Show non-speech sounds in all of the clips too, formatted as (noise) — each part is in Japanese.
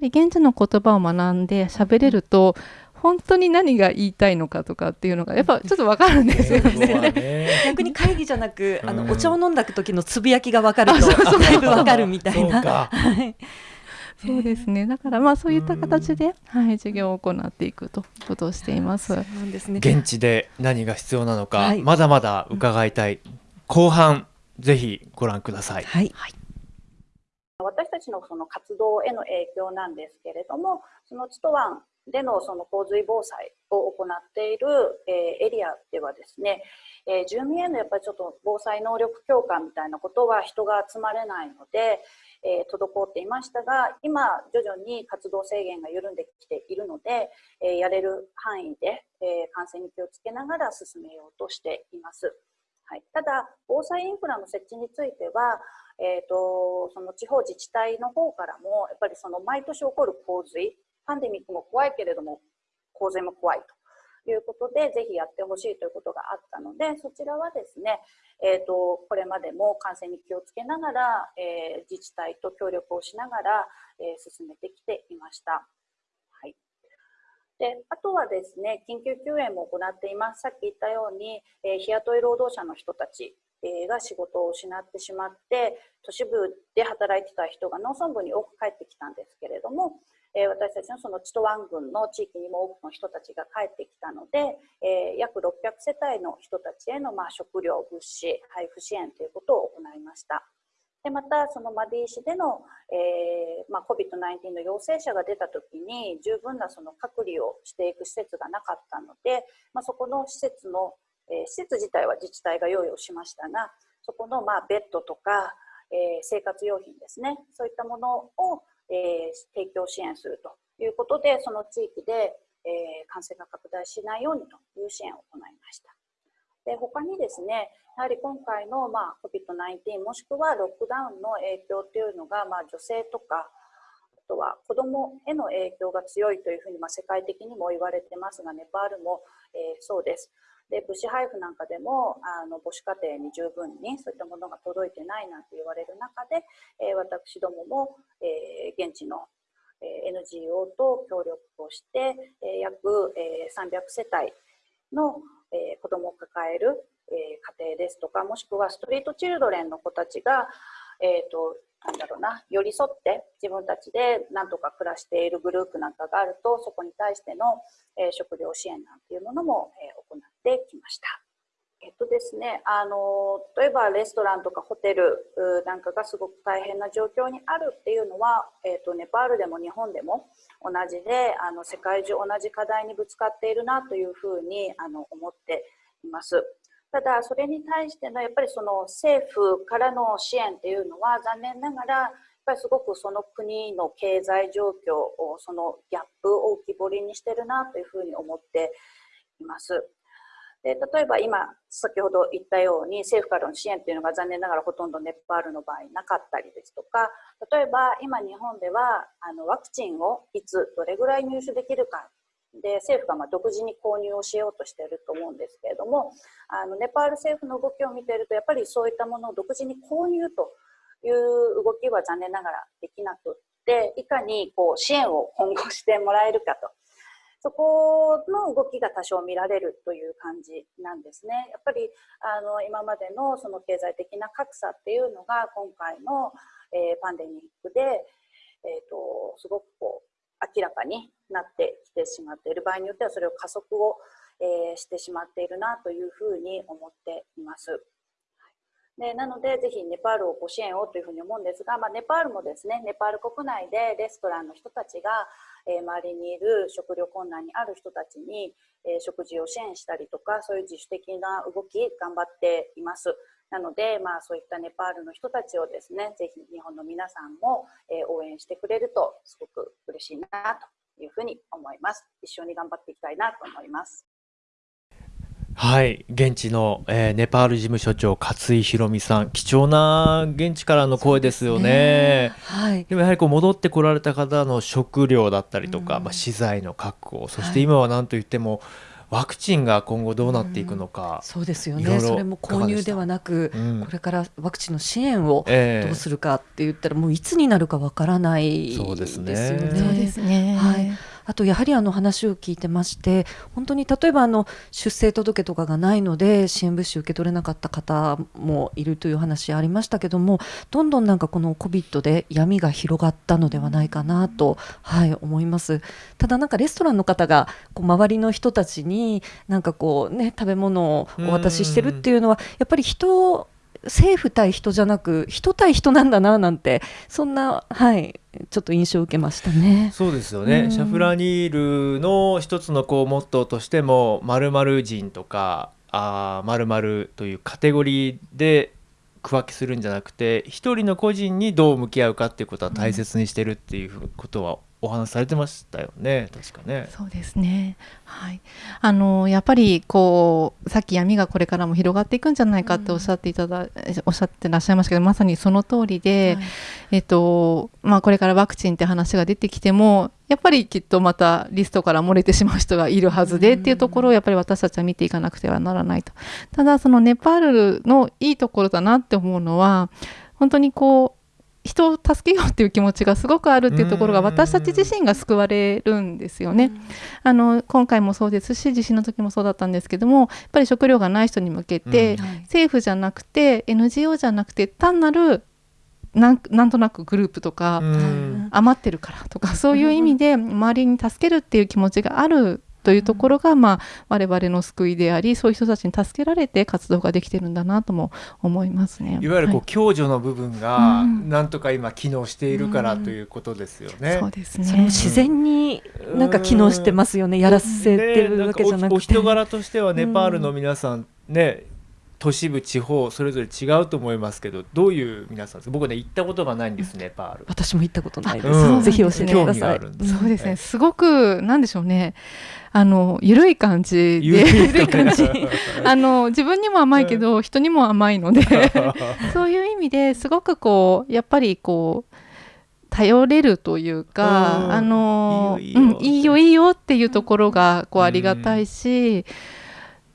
り現地の言葉を学んで喋れると本当に何が言いたいのかとかっていうのがやっぱちょっとわかるんですよね。(laughs) 逆に会議じゃなく、あのお茶を飲んだ時のつぶやきがわかるとだいぶわかるみたいな。そうですね。だからまあそういった形で、はい、授業を行っていくということをしています。ですね。現地で何が必要なのか、はい、まだまだ伺いたい。後半ぜひご覧ください。はい。私たちのその活動への影響なんですけれども、そのチトワンでのその洪水防災を行っている、えエリアではですね、え住民へのやっぱりちょっと防災能力強化みたいなことは人が集まれないので、え滞っていましたが今徐々に活動制限が緩んできているので、えやれる範囲で、え感染に気をつけながら進めようとしています。はい、ただ防災インフラの設置については、えーとその地方自治体の方からもやっぱりその毎年起こる洪水パンデミックも怖いけれども洪水も怖いということでぜひやってほしいということがあったのでそちらはですね、えーと、これまでも感染に気をつけながら、えー、自治体と協力をしながら、えー、進めてきていました。であとはですね緊急救援も行っていますさっき言ったように、えー、日雇い労働者の人たちが仕事を失ってしまって都市部で働いてた人が農村部に多く帰ってきたんですけれどもえ私たちのそのチトワン郡の地域にも多くの人たちが帰ってきたので、え約600世帯の人たちへのまあ食料物資配布支援ということを行いました。でまたそのマディ市での、えーまあ、COVID-19 の陽性者が出た時に十分なその隔離をしていく施設がなかったので、まあ、そこの施設の、えー、施設自体は自治体が用意をしましたがそこのまあベッドとか、えー、生活用品ですねそういったものをえー、提供支援するということで、その地域で、えー、感染が拡大しないようにという支援を行いました。で他にですね、やはり今回の、まあ、COVID-19 もしくはロックダウンの影響というのが、まあ、女性とか、あとは子どもへの影響が強いというふうに、まあ、世界的にも言われてますが、ネパールも、えー、そうです。で物資配布なんかでもあの母子家庭に十分にそういったものが届いてないなんて言われる中で、えー、私どもも、えー、現地の NGO と協力をして、え約、え300世帯の、え子どもを抱える、え家庭ですとかもしくはストリートチルドレンの子たちが、えーとなんだろうな、寄り添って自分たちで何とか暮らしているグループなんかがあると、そこに対しての、えー、食料支援なんていうものも、えー、行ってきました。えっとですね、あの例えばレストランとかホテルなんかがすごく大変な状況にあるっていうのは、えっと、ネパールでも日本でも同じであの世界中同じ課題にぶつかっているなというふうにあの思っています。ただ、それに対してのやっぱりその政府からの支援っていうのは残念ながらやっぱりすごくその国の経済状況をそのギャップを浮き彫りにしてるなというふうに思っています。で例えば今先ほど言ったように政府からの支援というのが残念ながらほとんどネパールの場合なかったりですとか例えば今日本ではあのワクチンをいつどれぐらい入手できるかで政府がま独自に購入をしようとしていると思うんですけれどもあのネパール政府の動きを見ているとやっぱりそういったものを独自に購入という動きは残念ながらできなくっていかにこう支援を今後してもらえるかとそこの動きが多少見られるという感じなんですね。やっぱりあの今までのその経済的な格差っていうのが今回の、えー、パンデミックで、えーとすごくこう明らかになってきてしまっている場合によってはそれを加速を、えー、してしまっているなというふうに思っています。でなので、ぜひネパールをご支援をというふうに思うんですが、まあ、ネパールもですね、ネパール国内でレストランの人たちが、えー、周りにいる食料困難にある人たちに、えー、食事を支援したりとか、そういう自主的な動き、頑張っています。なので、まあ、そういったネパールの人たちをですね、ぜひ日本の皆さんも、え応援してくれるとすごく嬉しいなというふうに思います。一緒に頑張っていきたいなと思います。はい、現地の、えー、ネパール事務所長勝井博美さん、貴重な現地からの声ですよね。ねはい。でもやはりこう戻ってこられた方の食料だったりとか、うん、まあ資材の確保、そして今は何と言っても、ワクチンが今後どうなっていくのか、うん、そうですよね。それも購入ではなく、うん、これからワクチンの支援をどうするかって言ったら、もういつになるかわからないですよね。そうですね。はいあとやはりあの話を聞いてまして本当に例えばあの出生届とかがないので支援物資受け取れなかった方もいるという話ありましたけどもどんどんなんかこの COVID で闇が広がったのではないかなと、はい、思います。ただなんかレストランの方がこう周りの人たちになんかこうね食べ物をお渡ししてるっていうのはやっぱり人政府対人じゃなく人対人なんだななんてそんなはいちょっと印象を受けましたね。そうですよね、うん、シャフラニールの一つのこうモットーとしても〇〇人とかあ〇〇というカテゴリーで区分けするんじゃなくて一人の個人にどう向き合うかっていうことは大切にしてるっていうことはお話されてましたよね。確かね。そうですね。はい。あのやっぱりこうさっき闇がこれからも広がっていくんじゃないかっておっしゃっていただ、うん、おっしゃってらっしゃいましたけどまさにその通りで、はい、えっとまあこれからワクチンって話が出てきてもやっぱりきっとまたリストから漏れてしまう人がいるはずでっていうところをやっぱり私たちは見ていかなくてはならないと。ただそのネパールのいいところだなって思うのは本当にこう人を助けようっていう気持ちがすごくあるっていうところが私たち自身が救われるんですよね。あの今回もそうです。し地震の時もそうだったんですけどもやっぱり食料がない人に向けて、政府じゃなくて NGO じゃなくて単なるなんなんとなくグループとか、余ってるからとかそういう意味で周りに助けるっていう気持ちがあるというところが、まあ、我々の救いでありそういう人たちに助けられて活動ができてるんだなとも思いますね。いわゆるこう、はい、共助の部分がなんとか今機能しているからということですよね。うん、そうですね。それも自然になんか機能してますよね、やらせてるわけじゃなくて。お人柄としてはネパールの皆さんね、都市部地方それぞれ違うと思いますけどどういう皆さんです僕ね行ったことがないんですネパール。私も行ったことないです、うん、ぜひ教えてください。そうですね。すごくなんでしょうね。あの緩い感じで。緩い感じ。(laughs) あの自分にも甘いけど人にも甘いので。(laughs) そういう意味ですごくこうやっぱりこう頼れるというか、あのいいよいいよ。っていうところがこうありがたいし、うん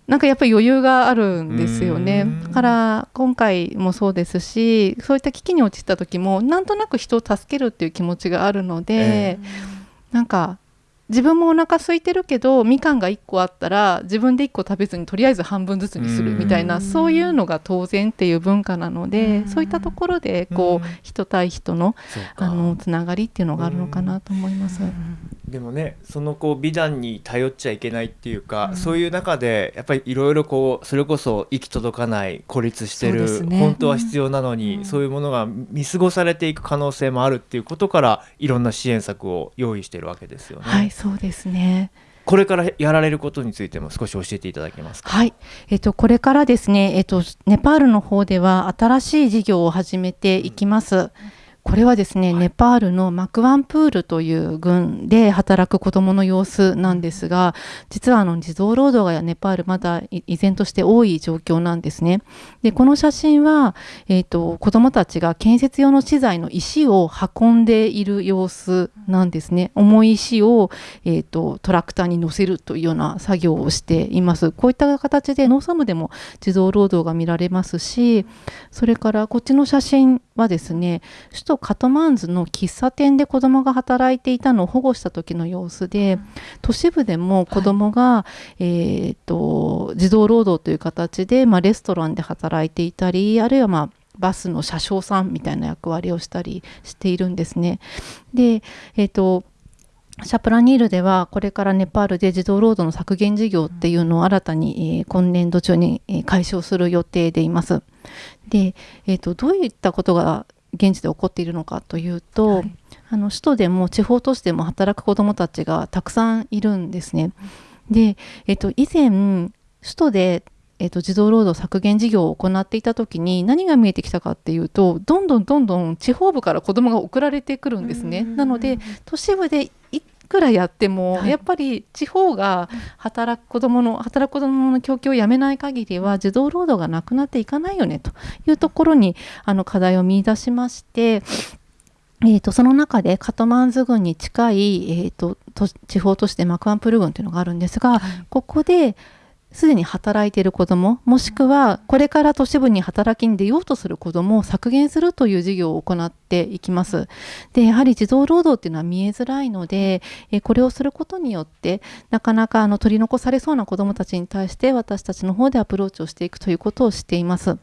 なんかやっぱり余裕があるんですよね。だから今回もそうですしそういった危機に陥った時もなんとなく人を助けるっていう気持ちがあるので、えー、なんか自分もお腹空いてるけどみかんが1個あったら自分で1個食べずにとりあえず半分ずつにするみたいなそういうのが当然っていう文化なのでそういったところでこう人対人のあのつながりっていうのがあるのかなと思います。でもねそのこう美談に頼っちゃいけないっていうか、うん、そういう中でやっぱりいろいろこうそれこそ行き届かない孤立してる、ね、本当は必要なのに、うん、そういうものが見過ごされていく可能性もあるっていうことからいろんな支援策を用意してるわけですよね。はいそうですねこれからやられることについても少し教えていただけますか？はい、えっ、とこれからですね、えっ、とネパールの方では新しい事業を始めていきます。うんこれはですね、はい、ネパールのマクワンプールという郡で働く子どもの様子なんですが実はあの児童労働がネパールまだ依然として多い状況なんですね。でこの写真は、えーと、子どもたちが建設用の資材の石を運んでいる様子なんですね。重い石を、えーと、トラクターに乗せるというような作業をしています。こういった形で農村部でも児童労働が見られますしそれからこっちの写真はですね首都カトマンズの喫茶店で子どもが働いていたのを保護した時の様子で都市部でも子どもが、はい、えーと、児童労働という形で、まあ、レストランで働いていたりあるいは、まあ、バスの車掌さんみたいな役割をしたりしているんですね。で、えーとシャプラニールではこれからネパールで児童労働の削減事業っていうのを新たに、えー、今年度中に、えー、解消する予定でいます。で、えーと、どういったことが現地で起こっているのかというと、はい、あの首都でも地方都市でも働く子どもたちがたくさんいるんですね。で、えーと、以前首都でえーと、児童労働削減事業を行っていた時に何が見えてきたかっていうとどんどんどんどん地方部から子どもが送られてくるんですね。なので都市部でくらやっても、はい、やっぱり地方が働く子どもの働く子どもの供給をやめない限りは児童労働がなくなっていかないよねというところにあの課題を見出しましてえー、とその中でカトマンズ郡に近い、えー、と地方都市でマクアンプル郡というのがあるんですが、はい、ここですでに働いている子どももしくはこれから都市部に働きに出ようとする子どもを削減するという事業を行っていきます。でやはり児童労働っていうのは見えづらいのでこれをすることによってなかなかあの取り残されそうな子どもたちに対して私たちの方でアプローチをしていくということをしています。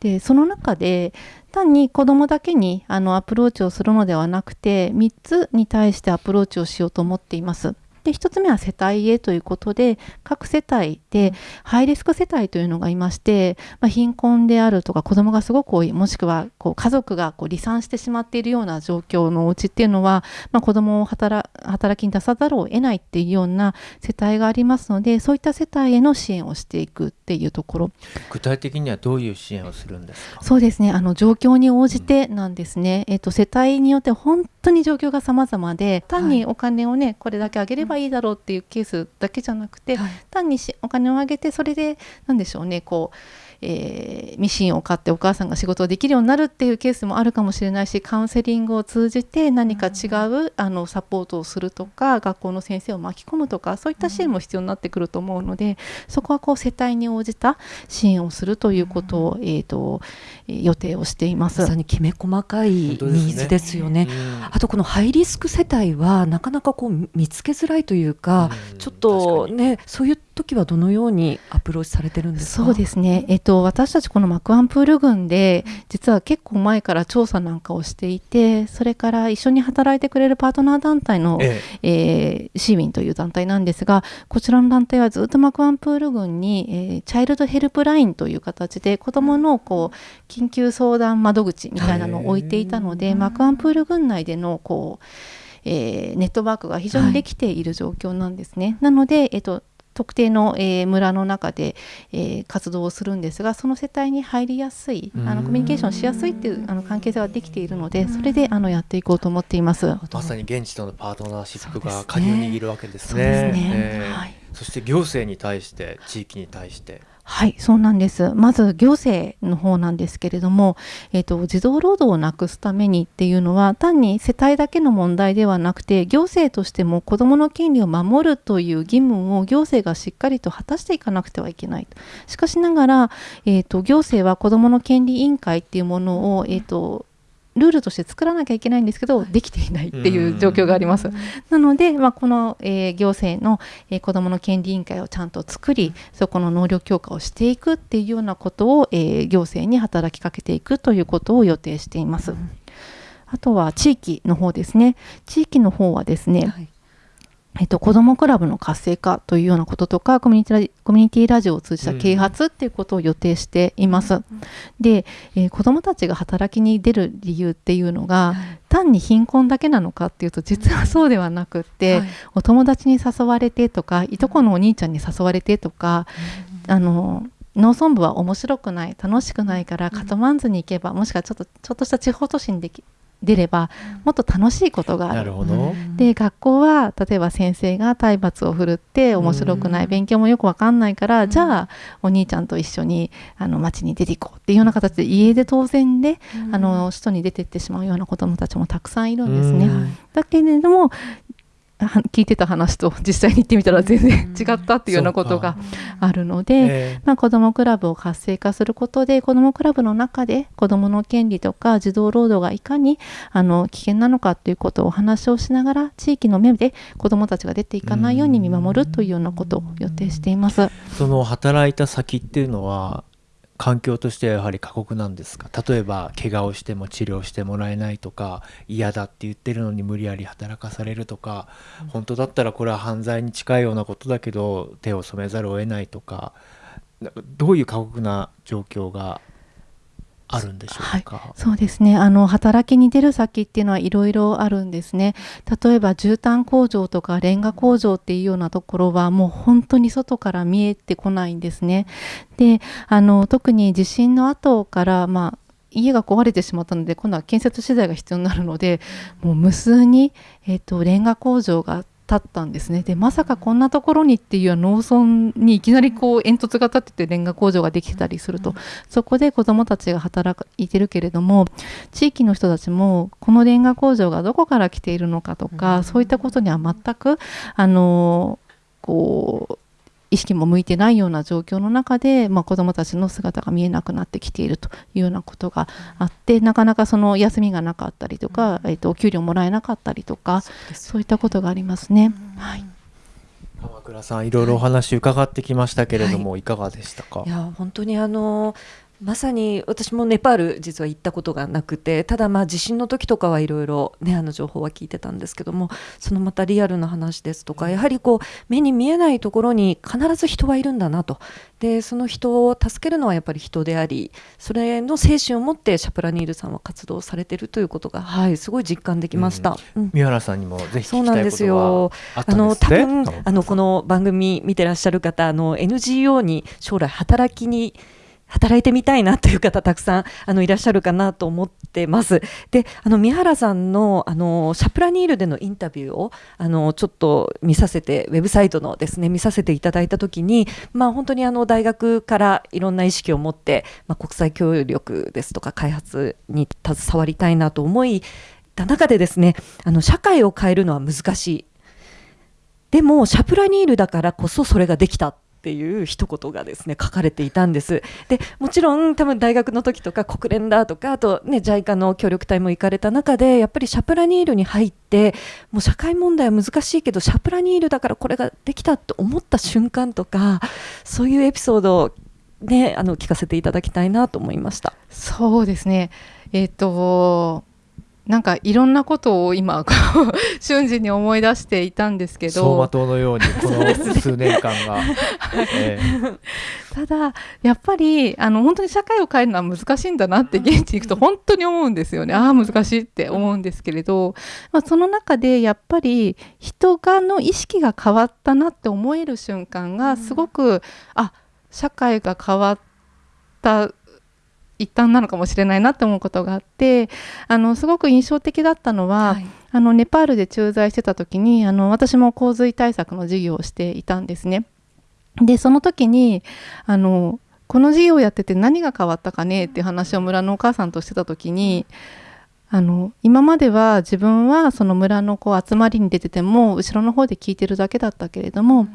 でその中で単に子どもだけにあのアプローチをするのではなくて3つに対してアプローチをしようと思っています。で1つ目は世帯へということで各世帯でハイリスク世帯というのがいまして、まあ、貧困であるとか子どもがすごく多いもしくはこう家族がこう離散してしまっているような状況のお家っていうのは、まあ、子どもを働きに出さざるを得ないっていうような世帯がありますのでそういった世帯への支援をしていくっていうところ。具体的にはどういう支援をするんですか？そうですね。あの状況に応じてなんですね、うん、えっと、世帯によって本当に状況が様々で単にお金をね、はい、これだけあげればばいいだろうっていうケースだけじゃなくて、はい、単にお金をあげてそれで何でしょうねこうえー、ミシンを買ってお母さんが仕事をできるようになるっていうケースもあるかもしれないしカウンセリングを通じて何か違う、あのサポートをするとか学校の先生を巻き込むとかそういった支援も必要になってくると思うのでそこはこう世帯に応じた支援をするということを、えーと、予定をしています。まさにきめ細かいニーズですよね。ねあとこのハイリスク世帯はなかなかこう見つけづらいというか、ちょっとねそういう時はどのようにアプローチされてるんですか？そうですね、えっと、私たちこのマクアンプール群で実は結構前から調査なんかをしていてそれから一緒に働いてくれるパートナー団体の、ええ。えー、シーウィンという団体なんですがこちらの団体はずっとマクアンプール群に、えー、チャイルドヘルプラインという形で子どものこう緊急相談窓口みたいなのを置いていたのでマクアンプール群内でのこうえー、ネットワークが非常にできている状況なんですね。はい、なので、えっと、特定の、えー、村の中で、えー、活動をするんですがその世帯に入りやすいあのコミュニケーションしやすいっていうあの関係性ができているのでそれであのやっていこうと思っています。まさに現地とのパートナーシップが鍵を握るわけですね。そ、ね。えー。はい、そして行政に対して地域に対してはい、そうなんです。まず行政の方なんですけれども、えっ、ー、と児童労働をなくすためにっていうのは単に世帯だけの問題ではなくて、行政としても子どもの権利を守るという義務を行政がしっかりと果たしていかなくてはいけない。しかしながら、えっ、ー、と行政は子どもの権利委員会っていうものをえっ、ー、とルールとして作らなきゃいけないんですけど、できていないっていう状況があります。なので、まあ、この、えー、行政の、えー、子どもの権利委員会をちゃんと作り、そこの能力強化をしていくっていうようなことを、えー、行政に働きかけていくということを予定しています。あとは地域の方ですね。地域の方はですね、はいえっと、子どもクラブの活性化というようなこととかコミュニティコミュニティラジオを通じた啓発っていうことを予定しています。うん、で、えー、子どもたちが働きに出る理由っていうのが、単に貧困だけなのかっていうと実はそうではなくって、はい、お友達に誘われてとかいとこのお兄ちゃんに誘われてとか、うん、あの農村部は面白くない楽しくないからカトマンズに行けばもしくはちょっとちょっとした地方都市にでき出ればもっと楽しいことがある。なるほど。で学校は例えば先生が体罰を振るって面白くない勉強もよく分かんないからじゃあお兄ちゃんと一緒にあの街に出ていこうっていうような形で家で当然であの外に出てってしまうような子どもたちもたくさんいるんですね。だけれども聞いてた話と実際に行ってみたら全然違ったっていうようなことがあるので、えー、まあ、子どもクラブを活性化することで子どもクラブの中で子どもの権利とか児童労働がいかにあの危険なのかということをお話をしながら地域の目で子どもたちが出ていかないように見守るというようなことを予定しています。その働いた先っていうのは環境としてはやはり過酷なんですか？例えば怪我をしても治療してもらえないとか嫌だって言ってるのに無理やり働かされるとか、本当だったらこれは犯罪に近いようなことだけど手を染めざるを得ないとかどういう過酷な状況があるんでしょうか、はい、そうですね。あの働きに出る先っていうのはいろいろあるんですね。例えば絨毯工場とかレンガ工場っていうようなところはもう本当に外から見えてこないんですね。であの特に地震の後からまあ家が壊れてしまったので今度は建設資材が必要になるのでもう無数に、えーと、レンガ工場が立ったんですね。でまさかこんなところにっていう農村にいきなりこう煙突が立っててレンガ工場ができてたりすると、そこで子どもたちが働いてるけれども地域の人たちもこのレンガ工場がどこから来ているのかとか、そういったことには全くあのこう意識も向いてないような状況の中で、まあ、子どもたちの姿が見えなくなってきているというようなことがあってなかなかその休みがなかったりとか、えー、とお給料もらえなかったりとかそういったことがありますね。はい。鎌倉さんいろいろお話伺ってきましたけれども、はい、いかがでしたか？いや本当にあのまさに私もネパール実は行ったことがなくてただまあ地震の時とかはいろいろねあの情報は聞いてたんですけどもそのまたリアルな話ですとかやはりこう目に見えないところに必ず人はいるんだなと。でその人を助けるのはやっぱり人でありそれの精神を持ってシャプラニールさんは活動されてるということがはいすごい実感できました、うん。うん、三原さんにもぜひそうなんですよ。あの多分あのこの番組見てらっしゃる方あの NGO に将来働きに働いてみたいなという方たくさんあのいらっしゃるかなと思ってます。で、あの三原さんのあのシャプラニールでのインタビューをあのちょっと見させてウェブサイトのですね見させていただいたときに、まあ本当にあの大学からいろんな意識を持って、まあ、国際協力ですとか開発に携わりたいなと思いた中でですね、あの社会を変えるのは難しい。でもシャプラニールだからこそそれができたっていう一言がですね書かれていたんです。でもちろん多分大学の時とか国連だとかあとね JICA の協力隊も行かれた中でやっぱりシャプラニールに入ってもう社会問題は難しいけどシャプラニールだからこれができたと思った瞬間とかそういうエピソードをねあの聞かせていただきたいなと思いました。そうですね。えっ、となんかいろんなことを今 (laughs) 瞬時に思い出していたんですけど。走馬灯のように (laughs) この数年間が、えー、ただやっぱりあの本当に社会を変えるのは難しいんだなって現地に行くと本当に思うんですよね。ああ難しいって思うんですけれど、まあ、その中でやっぱり人がの意識が変わったなって思える瞬間がすごく、あ社会が変わった一端なのかもしれないなって思うことがあってあのすごく印象的だったのは、はい、あのネパールで駐在してた時にあの私も洪水対策の授業をしていたんですね。でその時にあのこの授業をやってて何が変わったかねっていう話を村のお母さんとしてた時にあの今までは自分はその村のこう集まりに出てても後ろの方で聞いてるだけだったけれども、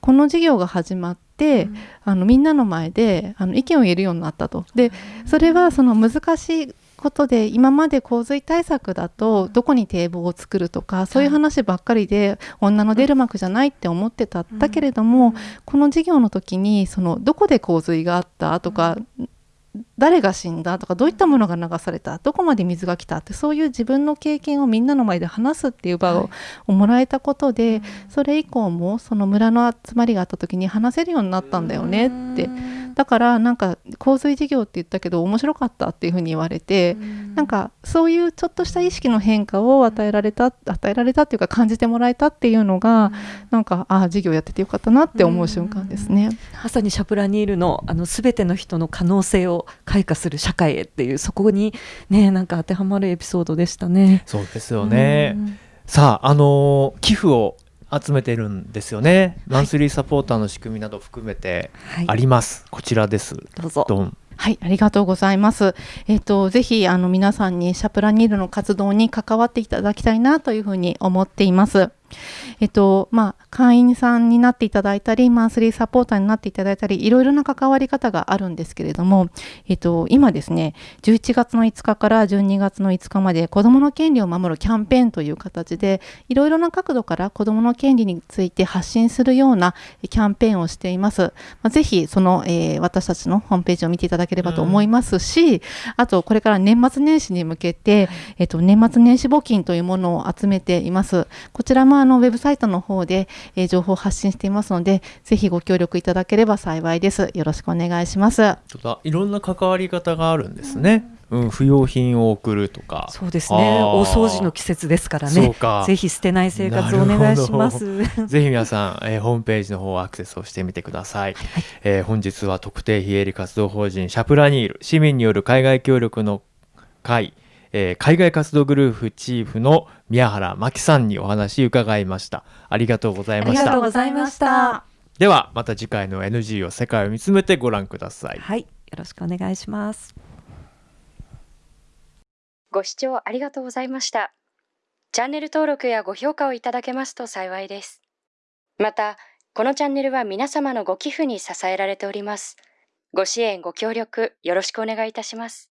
この授業が始まって、うん、あのみんなの前であの意見を言えるようになったと。でそれはその難しいことで今まで洪水対策だとどこに堤防を作るとかそういう話ばっかりで女の出る幕じゃないって思ってた、だけれどもこの授業の時にそのどこで洪水があったとか誰が死んだとかどういったものが流されたどこまで水が来たってそういう自分の経験をみんなの前で話すっていう場をもらえたことで、それ以降もその村の集まりがあった時に話せるようになったんだよねって。だからなんか洪水事業って言ったけど面白かったっていうふうに言われて、ん、なんかそういうちょっとした意識の変化を与えられた与えられたっていうか感じてもらえたっていうのが、なんかああ事業やっててよかったなって思う瞬間ですね。まさにシャプラニールのあの全ての人の可能性を開花する社会へっていうそこにねなんか当てはまるエピソードでしたね。そうですよね。さああの寄付を集めてるんですよね、マンスリーサポーターの仕組みなど含めてあります、はい、こちらです。どうぞ。はい、ありがとうございます。えっ、ー、とぜひあの皆さんにシャプラニールの活動に関わっていただきたいなというふうに思っています。えっとまあ、会員さんになっていただいたりマンスリーサポーターになっていただいたりいろいろな関わり方があるんですけれども、えっと、今ですね11月の5日から12月の5日まで子どもの権利を守るキャンペーンという形でいろいろな角度から子どもの権利について発信するようなキャンペーンをしています。まあ、ぜひその、えー、私たちのホームページを見ていただければと思いますし、うん、あとこれから年末年始に向けて、えっと、年末年始募金というものを集めています。こちらもあのウェブサイトの方で、えー、情報を発信していますので、ぜひご協力いただければ幸いです。よろしくお願いします。いろんな関わり方があるんですね。うん、不要品を送るとか。そうですね。大掃除の季節ですからね。ぜひ捨てない生活をお願いします。(laughs) ぜひ皆さん、えー、ホームページの方アクセスをしてみてください。はい、えー、本日は特定非営利活動法人シャプラニール市民による海外協力の会えー海外活動グループチーフの宮原真紀さんにお話伺いましたありがとうございましたありがとうございました。ではまた次回の NG を世界を見つめてご覧くださいはい、よろしくお願いします。ご視聴ありがとうございました。チャンネル登録やご評価をいただけますと幸いです。また、このチャンネルは皆様のご寄付に支えられております。ご支援、ご協力、よろしくお願いいたします。